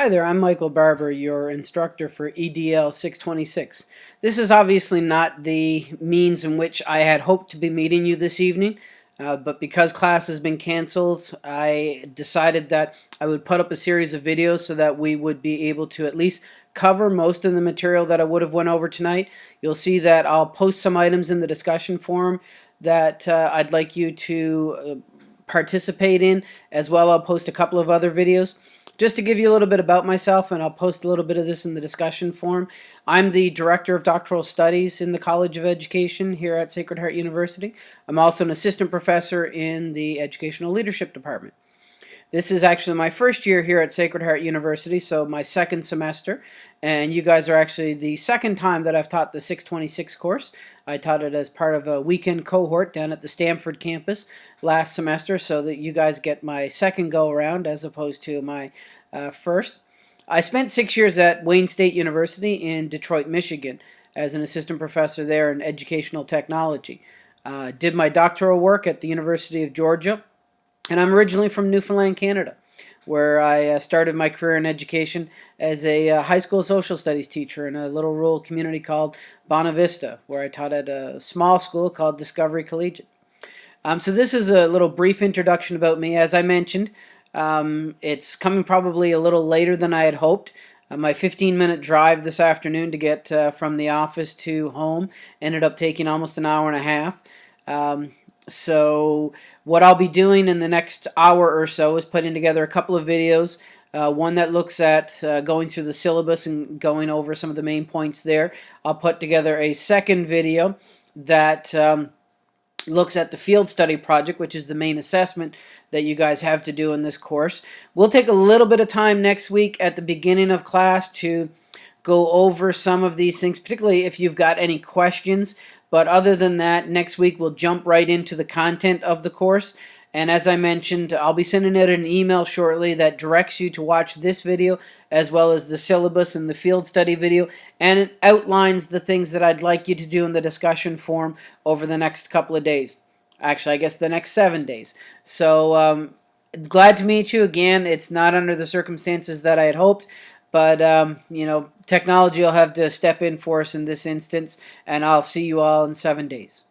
Hi there, I'm Michael Barber, your instructor for EDL 626. This is obviously not the means in which I had hoped to be meeting you this evening, uh, but because class has been canceled, I decided that I would put up a series of videos so that we would be able to at least cover most of the material that I would have went over tonight. You'll see that I'll post some items in the discussion forum that uh, I'd like you to uh, participate in. As well, I'll post a couple of other videos. Just to give you a little bit about myself, and I'll post a little bit of this in the discussion forum, I'm the Director of Doctoral Studies in the College of Education here at Sacred Heart University. I'm also an Assistant Professor in the Educational Leadership Department. This is actually my first year here at Sacred Heart University, so my second semester, and you guys are actually the second time that I've taught the 626 course. I taught it as part of a weekend cohort down at the Stamford campus last semester, so that you guys get my second go around as opposed to my uh, first. I spent six years at Wayne State University in Detroit, Michigan as an assistant professor there in educational technology. Uh, did my doctoral work at the University of Georgia and I'm originally from Newfoundland, Canada, where I uh, started my career in education as a uh, high school social studies teacher in a little rural community called Bonavista, where I taught at a small school called Discovery Collegiate. Um, so this is a little brief introduction about me. As I mentioned, um, it's coming probably a little later than I had hoped. Uh, my 15 minute drive this afternoon to get uh, from the office to home ended up taking almost an hour and a half. Um, so what I'll be doing in the next hour or so is putting together a couple of videos. Uh, one that looks at uh, going through the syllabus and going over some of the main points there. I'll put together a second video that um, looks at the field study project, which is the main assessment that you guys have to do in this course. We'll take a little bit of time next week at the beginning of class to go over some of these things, particularly if you've got any questions. But other than that, next week we'll jump right into the content of the course. And as I mentioned, I'll be sending out an email shortly that directs you to watch this video as well as the syllabus and the field study video. And it outlines the things that I'd like you to do in the discussion forum over the next couple of days. Actually, I guess the next seven days. So um, glad to meet you again. It's not under the circumstances that I had hoped. But, um, you know, technology will have to step in for us in this instance, and I'll see you all in seven days.